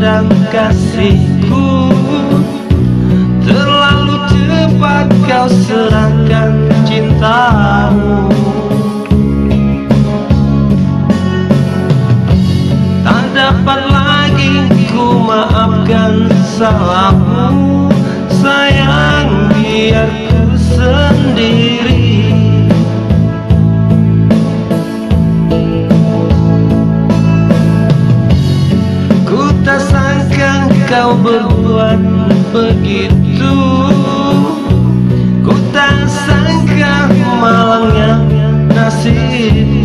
tergoda kasihku. Terlalu cepat kau serahkan cintamu. Tak dapat lagi ku maafkan salahmu kau berbuat begitu. Ku tak sangka malangnya nasibku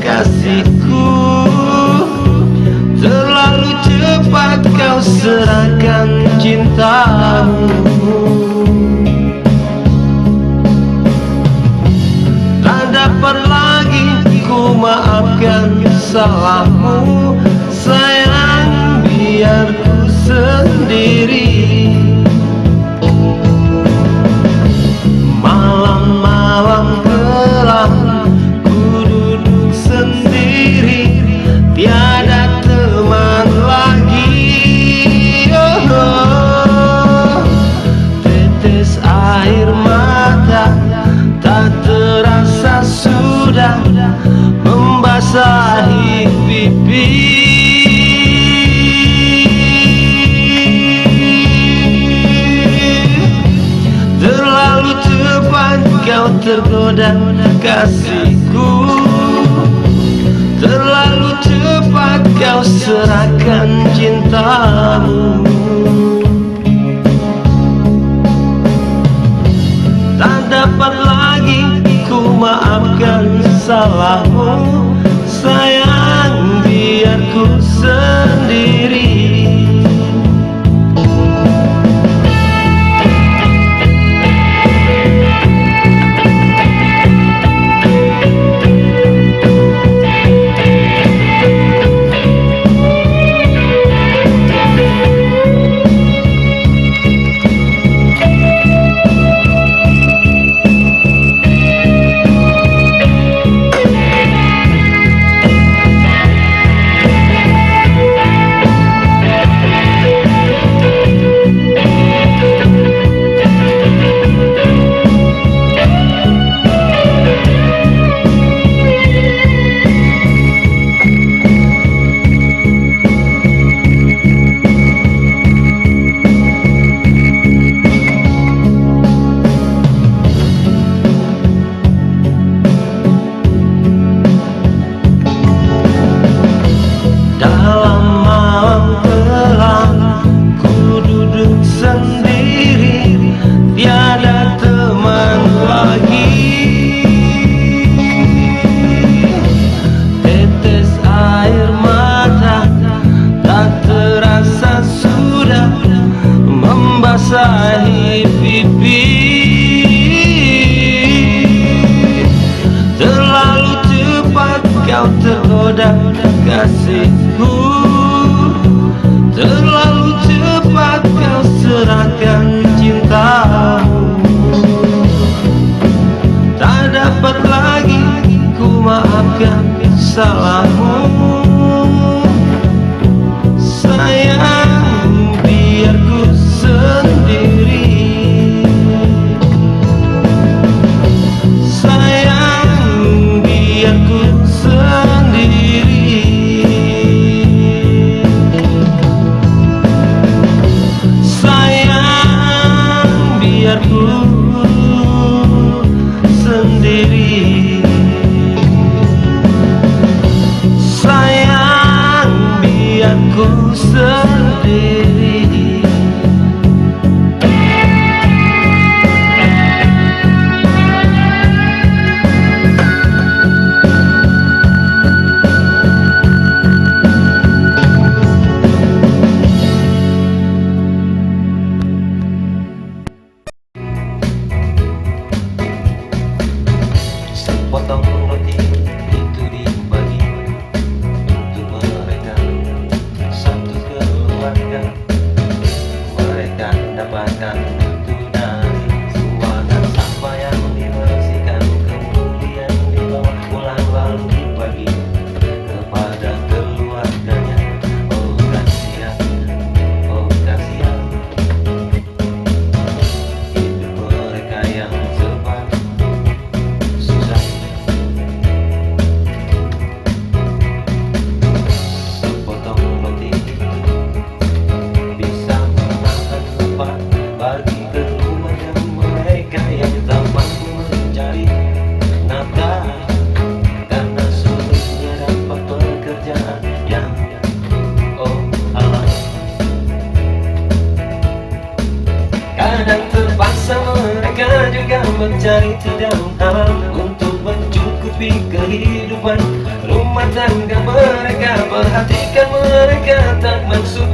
kasihku. Terlalu cepat kau serahkan cintamu. Tak dapat lagi ku maafkan salahmu. Sayang biar ku sendiri. Malam-malam ku tergoda kasihku. Terlalu cepat kau serahkan cintamu. Tak dapat lagi ku maafkan salahmu so tak maksud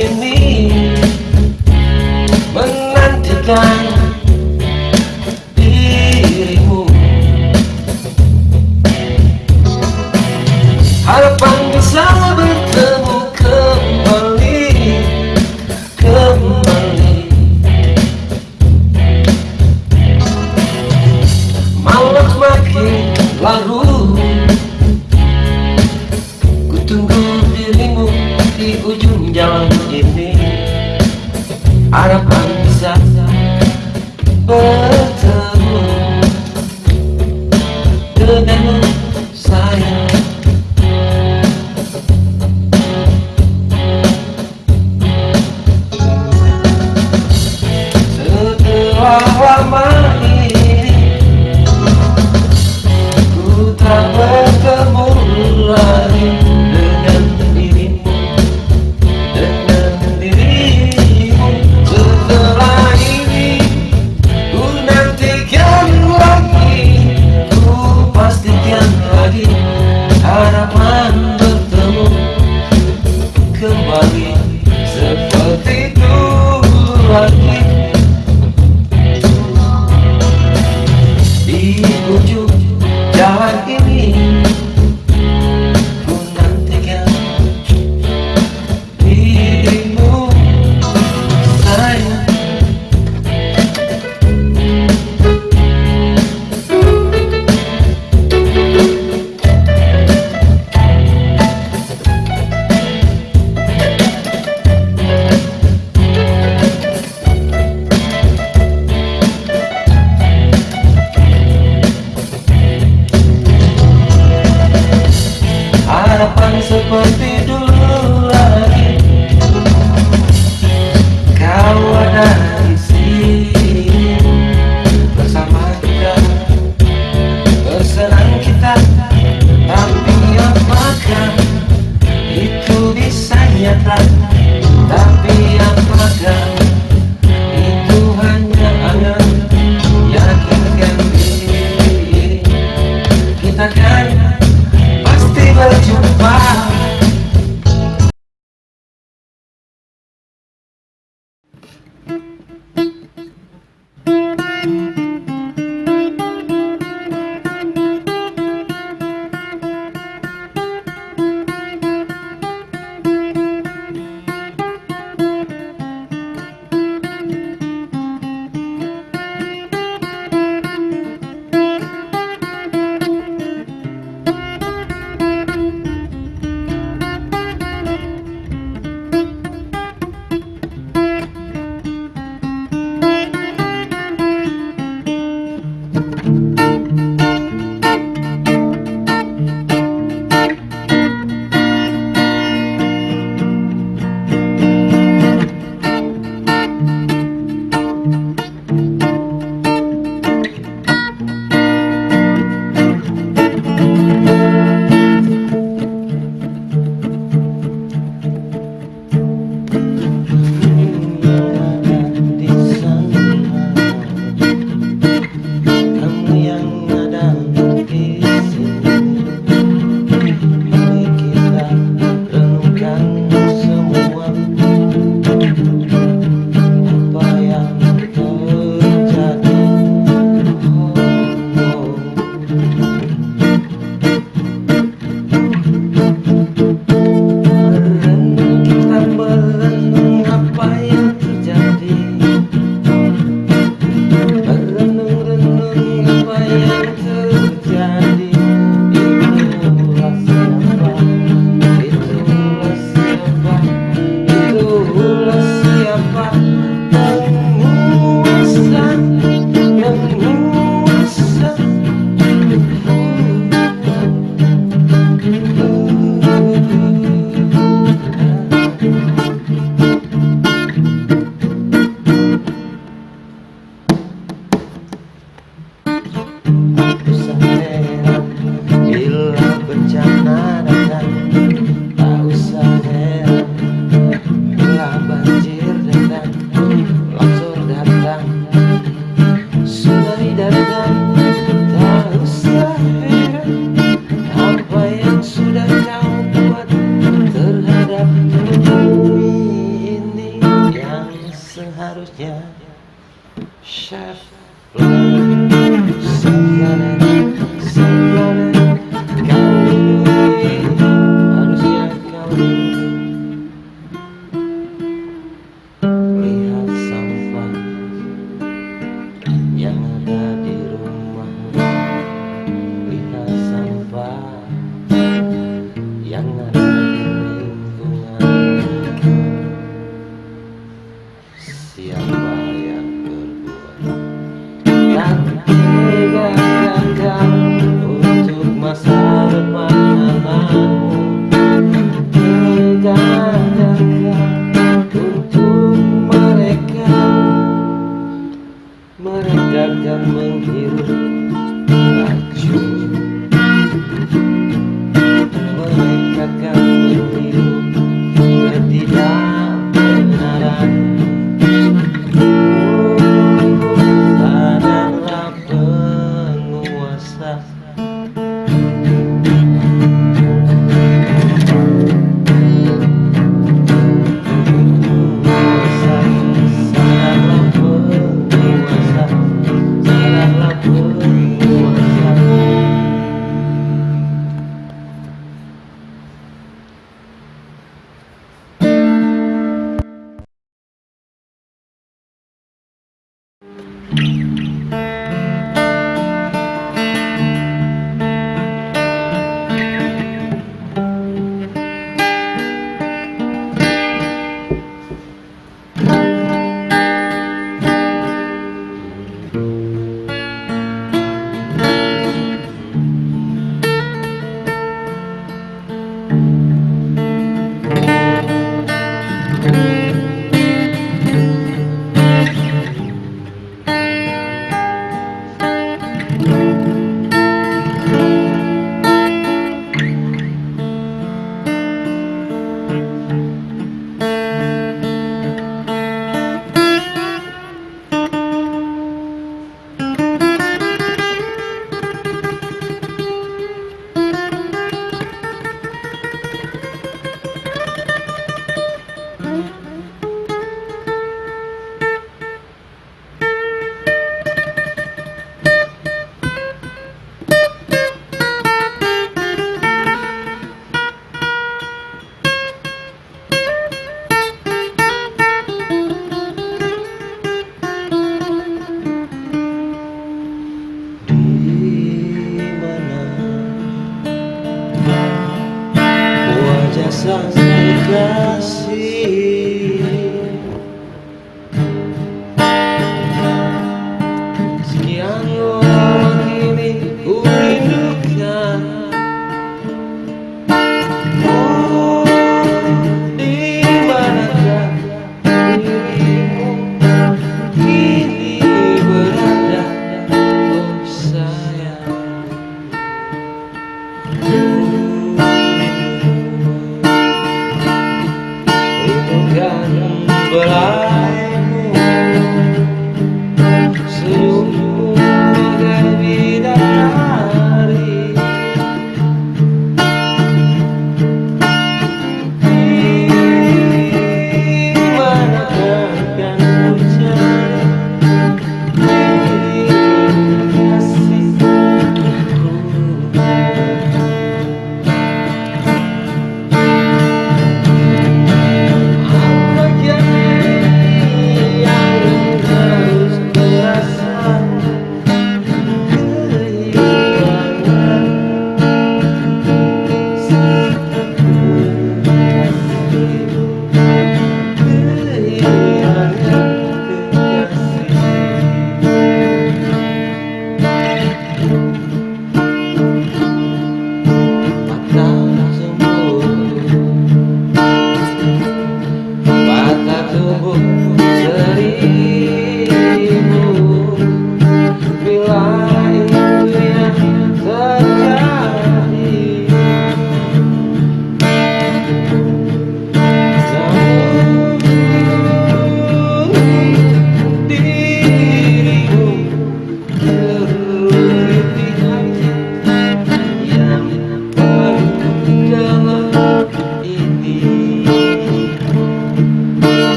di sini menantikan Chef,